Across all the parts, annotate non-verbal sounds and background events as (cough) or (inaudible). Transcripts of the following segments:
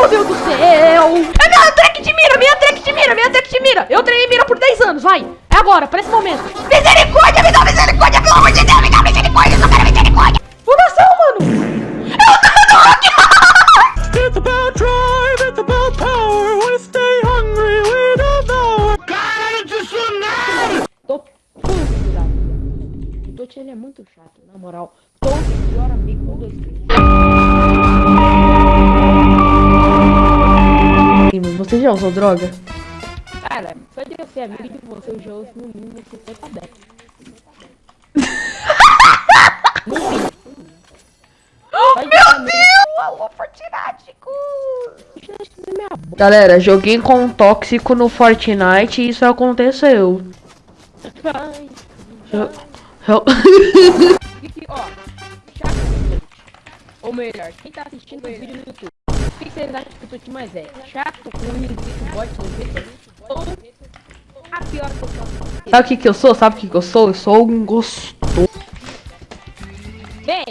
meu Deus do céu! É minha track de mira, minha track de mira, minha track de mira! Eu treinei mira por 10 anos, vai! É agora, para esse momento! Misericórdia, me dá misericórdia, pelo amor de Deus, me dá misericórdia, eu só quero misericórdia! Fundação, mano! Eu tô rock! It's about drive, it's about power. We stay hungry, we don't know. De tsunami! Tô puto vida. O Totti, ele é muito chato, na moral. Totti, pior amigo, um, dois, três. Você já usou droga? Cara, só de eu ser amigo de você, eu já uso no mínimo 50 decks. no mínimo. Meu Deus! Alô, Fortinático! Galera, joguei com um tóxico no Fortnite e isso aconteceu. Eu... Eu... Ou melhor, quem tá assistindo o vídeo no YouTube, vocês acham que o Tuti mais é? Chato, com bot no vídeo? Ou a pior que eu posso Sabe o que que eu sou? Sabe o que que eu sou? Eu sou um gostoso. Vem!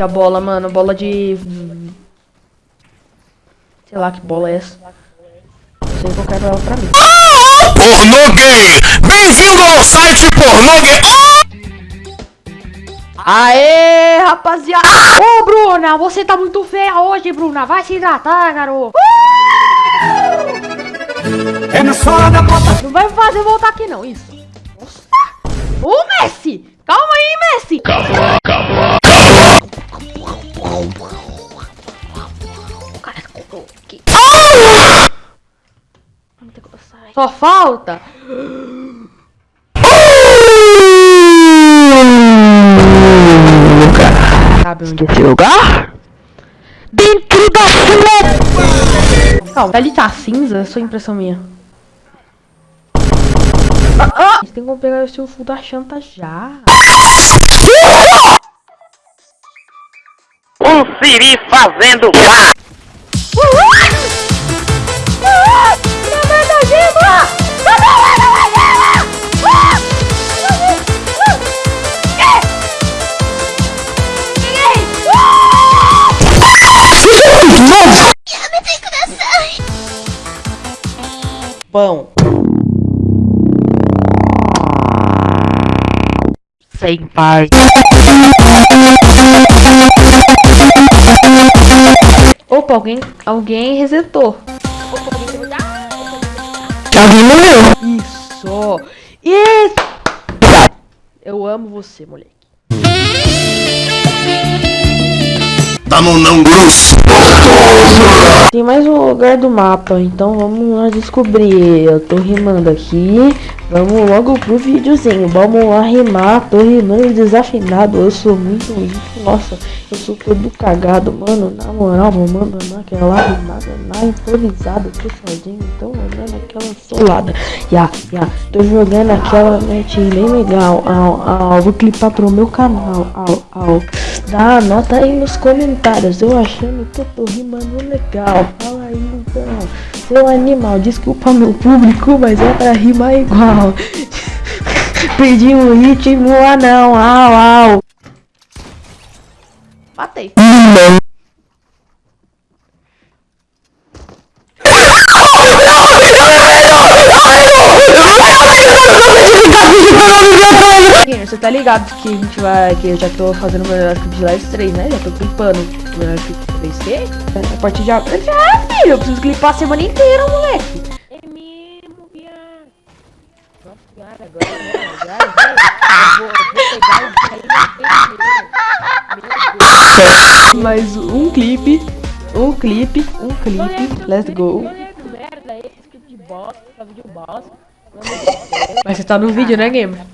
A bola, mano, bola de... Sei lá que bola é essa. Não sei que eu quero ela pra mim. Pornô gay! Bem-vindo ao site pornô gay! Aê, rapaziada! Ô, Bruna, você tá muito feia hoje, Bruna. Vai se hidratar, garoto. É na sola da bota. Não vai me fazer voltar aqui, não. Isso. Nossa. Ô, Messi! Calma aí, Messi! Calma, calma. Só falta. Sabe onde é esse lugar? Dentro da sua. Calma, ali tá cinza, só impressão minha. Ah, ah. A gente tem como pegar o seu full da chanta já. Um siri fazendo pá! Pão. Sem pai. Opa, alguém, alguém resetou. Alguém morreu. Isso. Isso. Eu amo você, moleque. Tamo não grosso! Tem mais um lugar do mapa, então vamos lá descobrir. Eu tô rimando aqui. Vamos logo pro videozinho. Vamos lá rimar. Tô rimando desafinado. Eu sou muito rico. Nossa, eu sou todo cagado, mano. Na moral, vou mandar naquela rimada na improvisada. Tô sozinho, então mandando aquela solada. Ya, ya. Tô jogando aquela net bem legal. Au, au. Vou clipar pro meu canal. Au, au. Dá nota aí nos comentários. Eu achando que eu tô rimando legal. Fala aí então. Seu animal, desculpa meu público, mas é pra rimar igual. Perdi o ritmo, ah não, au, au. Matei. Você tá ligado que a gente vai. Que eu já tô fazendo meu arquivo de live 3, né? Já tô clipando meu arquivo 3C. A partir de agora. Já, filho, eu preciso clipar a semana inteira, moleque. É mesmo, viado. Nossa senhora, agora? Agora, agora, eu vou, vou pegar o. Mais um clipe. Um clipe, um clipe. Let's go. Que merda esse clipe de bosta, essa vídeo bosta. Mas você tá no vídeo, né, gamer?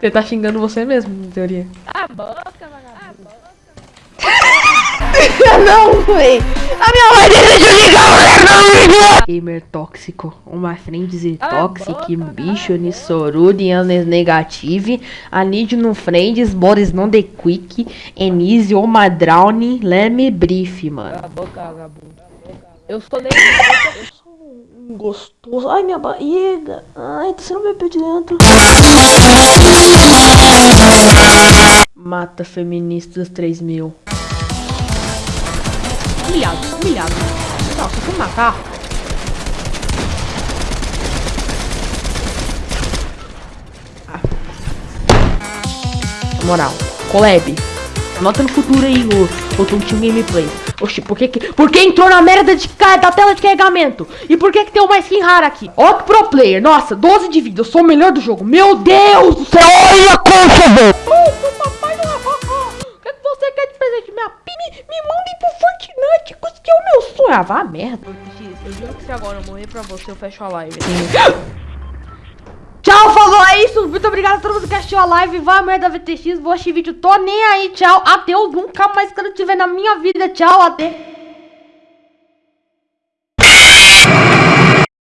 Você tá xingando você mesmo, em teoria. A boca, vagabundo. (laughs) não, véi. A minha mãe decidiu ligar o Gamer tóxico. Uma friend tóxica, bicho, nissorude, anes negative. Anid no friends, Boris não de quick. Enise, oma drowning, let me brief, mano. A boca, vagabundo. Eu sou nem. Um gostoso. Ai, minha barriga. Ai, você não vai de dentro. Mata feministas 3000. Humilhado, humilhado. Nossa, fui matar. Na moral, Collab, anota no futuro aí o, o Tontinho Gameplay. Oxi, por que que... Por que entrou na merda de, da tela de carregamento? E por que que tem uma skin rara aqui? Ó que pro player, nossa, 12 de vida, eu sou o melhor do jogo. Meu Deus do céu, olha a concha, velho! papai do O que, que você quer de presente? Minha me, me mandem pro Fortnite, que é o meu sonho. Ah, vá merda. Eu juro que se agora eu morrer pra você, eu fecho a live. É isso. Muito obrigado a todo mundo que assistiu a live. Vai merda VTX, vou assistir vídeo, tô nem aí. Tchau, adeus. Nunca mais quero te ver na minha vida. Tchau, até.